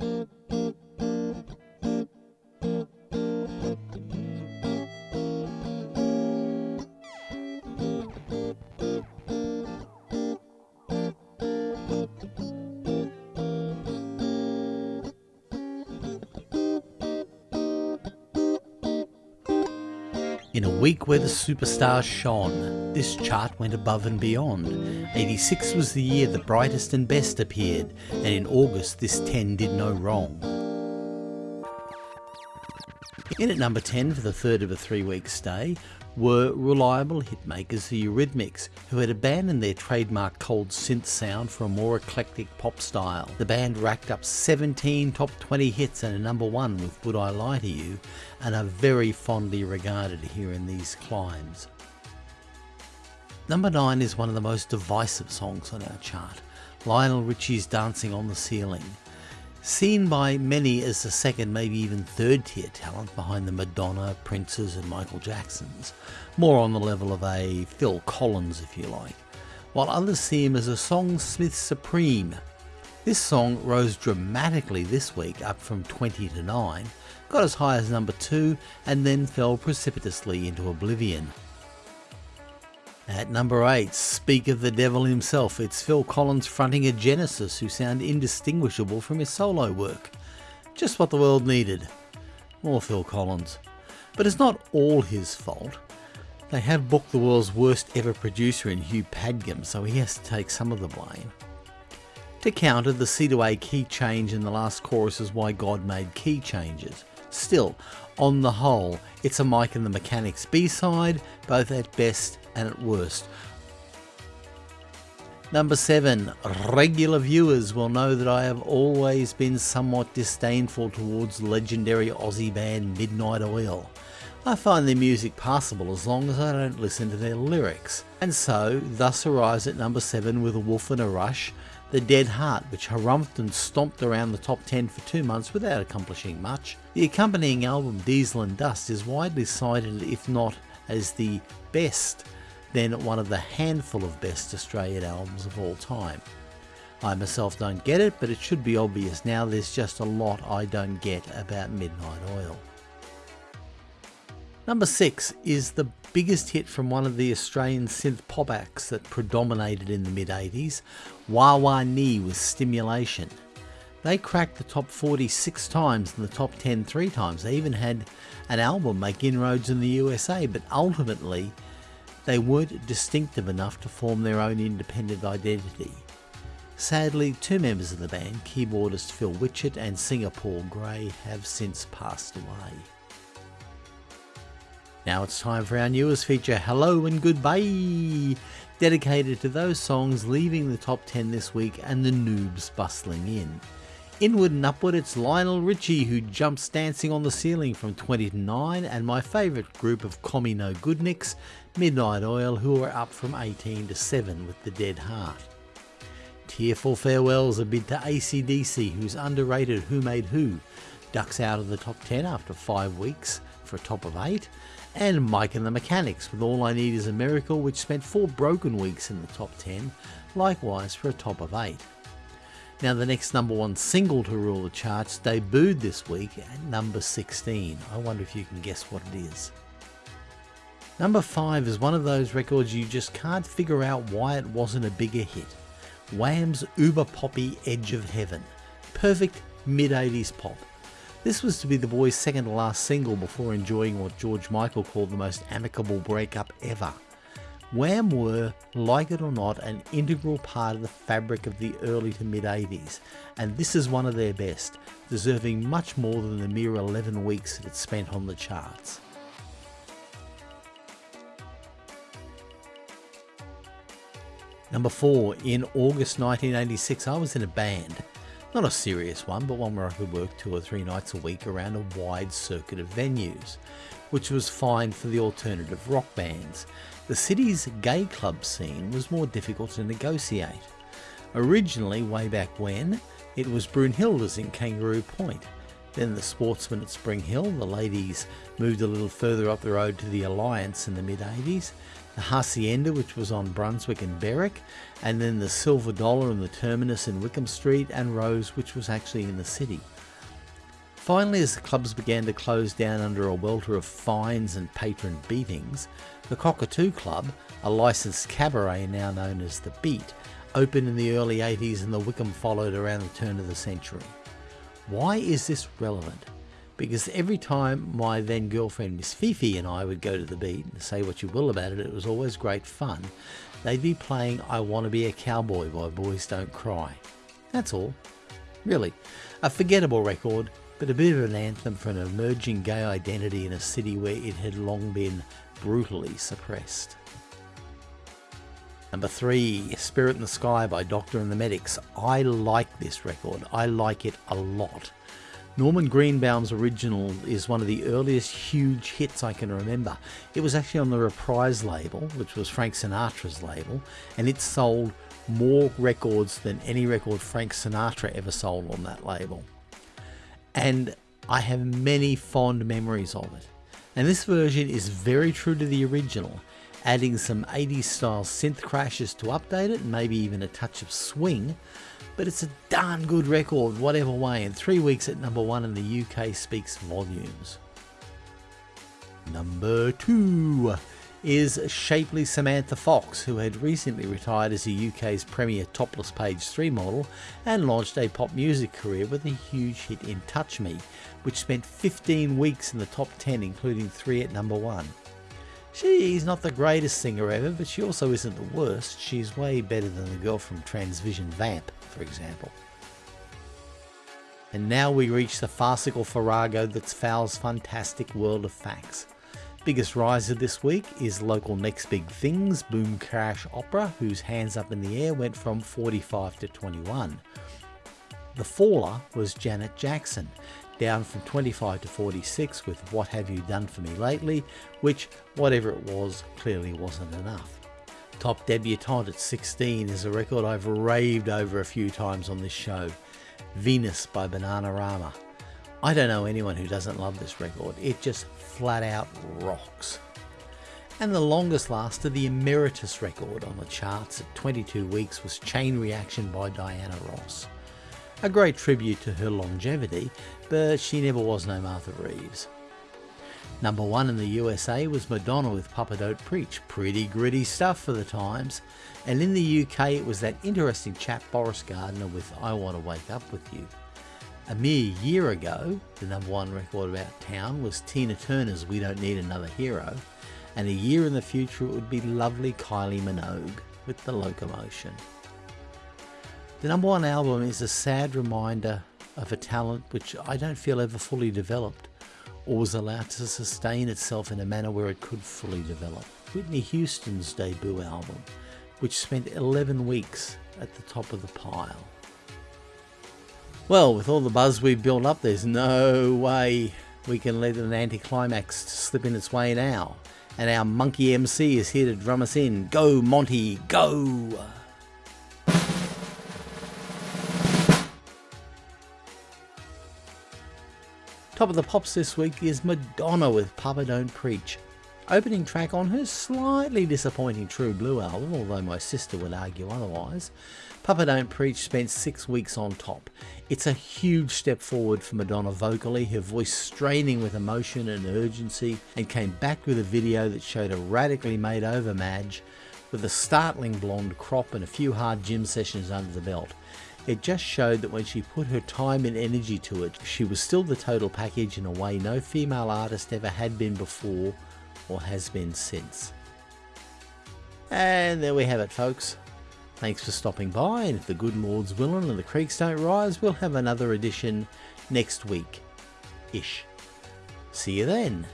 Mm-hmm. In a week where the superstars shone, this chart went above and beyond. 86 was the year the brightest and best appeared, and in August this 10 did no wrong. In at number 10 for the third of a three week stay were reliable hitmakers the Eurythmics, who had abandoned their trademark cold synth sound for a more eclectic pop style. The band racked up 17 top 20 hits and a number one with Would I Lie to You, and are very fondly regarded here in these climes. Number 9 is one of the most divisive songs on our chart, Lionel Richie's Dancing on the Ceiling. Seen by many as the second, maybe even third tier talent behind the Madonna, Princes, and Michael Jacksons, more on the level of a Phil Collins, if you like, while others see him as a songsmith supreme. This song rose dramatically this week, up from 20 to 9, got as high as number 2, and then fell precipitously into oblivion. At number 8, speak of the devil himself, it's Phil Collins fronting a Genesis who sound indistinguishable from his solo work. Just what the world needed. More Phil Collins. But it's not all his fault. They have booked the world's worst ever producer in Hugh Padgham, so he has to take some of the blame. To counter, the C to A key change in the last chorus is why God made key changes. Still, on the whole, it's a Mike and the Mechanics B-side, both at best and at worst. Number 7. Regular viewers will know that I have always been somewhat disdainful towards legendary Aussie band Midnight Oil. I find their music passable as long as I don't listen to their lyrics, and so thus arrives at number 7 with a wolf and a rush, the Dead Heart, which harumphed and stomped around the top 10 for two months without accomplishing much. The accompanying album Diesel and Dust is widely cited, if not as the best, then one of the handful of best Australian albums of all time. I myself don't get it, but it should be obvious now there's just a lot I don't get about Midnight Oil. Number 6 is the biggest hit from one of the Australian synth pop acts that predominated in the mid 80s, Wa Wa Nee with Stimulation. They cracked the top 40 six times and the top 10 three times. They even had an album make inroads in the USA, but ultimately they weren't distinctive enough to form their own independent identity. Sadly, two members of the band, keyboardist Phil Witchett and singer Paul Gray, have since passed away. Now it's time for our newest feature, Hello and Goodbye, dedicated to those songs leaving the top 10 this week and the noobs bustling in. Inward and upward, it's Lionel Richie who jumps dancing on the ceiling from 20 to 9, and my favourite group of Commie No Goodniks, Midnight Oil, who are up from 18 to 7 with The Dead Heart. Tearful farewells a bid to ACDC, who's underrated Who Made Who, ducks out of the top 10 after 5 weeks for a top of 8, and Mike and the Mechanics with All I Need Is a Miracle, which spent four broken weeks in the top 10, likewise for a top of 8. Now, the next number one single to rule the charts debuted this week at number 16. I wonder if you can guess what it is. Number 5 is one of those records you just can't figure out why it wasn't a bigger hit. Wham's uber poppy Edge of Heaven. Perfect mid 80s pop. This was to be the boys' second to last single before enjoying what George Michael called the most amicable breakup ever. Wham were, like it or not, an integral part of the fabric of the early to mid 80s, and this is one of their best, deserving much more than the mere 11 weeks that it spent on the charts. Number 4. In August 1986, I was in a band. Not a serious one, but one where I could work two or three nights a week around a wide circuit of venues, which was fine for the alternative rock bands. The city's gay club scene was more difficult to negotiate. Originally, way back when, it was Brunhilde's in Kangaroo Point. Then the Sportsman at Spring Hill, the ladies moved a little further up the road to the Alliance in the mid 80s. the Hacienda, which was on Brunswick and Berwick, and then the Silver Dollar and the Terminus in Wickham Street, and Rose, which was actually in the city. Finally, as the clubs began to close down under a welter of fines and patron beatings, the Cockatoo Club, a licensed cabaret now known as The Beat, opened in the early 80s and the Wickham followed around the turn of the century. Why is this relevant? Because every time my then girlfriend Miss Fifi and I would go to the beat, and say what you will about it, it was always great fun, they'd be playing I Want to Be a Cowboy by Boys Don't Cry. That's all. Really. A forgettable record, but a bit of an anthem for an emerging gay identity in a city where it had long been brutally suppressed. Number three, Spirit in the Sky by Doctor and the Medics. I like this record. I like it a lot. Norman Greenbaum's original is one of the earliest huge hits I can remember. It was actually on the Reprise label, which was Frank Sinatra's label, and it sold more records than any record Frank Sinatra ever sold on that label. And I have many fond memories of it. And this version is very true to the original, adding some 80s style synth crashes to update it maybe even a touch of swing. But it's a darn good record, whatever way, and three weeks at number one in the UK speaks volumes. Number two is shapely Samantha Fox, who had recently retired as the UK's premier topless page 3 model and launched a pop music career with a huge hit in Touch Me, which spent 15 weeks in the top 10, including 3 at number 1. She's not the greatest singer ever, but she also isn't the worst. She's way better than the girl from Transvision Vamp, for example. And now we reach the farcical farrago that's Fowl's fantastic world of facts. Biggest riser this week is local Next Big Things Boom Crash Opera, whose Hands Up in the Air went from 45 to 21. The faller was Janet Jackson, down from 25 to 46 with What Have You Done For Me Lately, which, whatever it was, clearly wasn't enough. Top Debutante at 16 is a record I've raved over a few times on this show, Venus by Bananarama. I don't know anyone who doesn't love this record, it just flat out rocks. And the longest lasted, the Emeritus record on the charts at 22 weeks was Chain Reaction by Diana Ross. A great tribute to her longevity, but she never was no Martha Reeves. Number one in the USA was Madonna with Papa Don't Preach, pretty gritty stuff for the times. And in the UK it was that interesting chap Boris Gardiner with I Want to Wake Up With You. A mere year ago, the number one record about town was Tina Turner's We Don't Need Another Hero, and a year in the future it would be lovely Kylie Minogue with The Locomotion. The number one album is a sad reminder of a talent which I don't feel ever fully developed or was allowed to sustain itself in a manner where it could fully develop. Whitney Houston's debut album, which spent 11 weeks at the top of the pile. Well, with all the buzz we've built up, there's no way we can let an anticlimax slip in its way now. And our monkey MC is here to drum us in. Go, Monty, go! Top of the pops this week is Madonna with Papa Don't Preach. Opening track on her slightly disappointing True Blue album, although my sister would argue otherwise, Papa Don't Preach spent six weeks on top. It's a huge step forward for Madonna vocally, her voice straining with emotion and urgency, and came back with a video that showed a radically made over Madge with a startling blonde crop and a few hard gym sessions under the belt. It just showed that when she put her time and energy to it, she was still the total package in a way no female artist ever had been before or has been since. And there we have it folks. Thanks for stopping by and if the good Lord's willing and the creeks don't rise, we'll have another edition next week. Ish. See you then.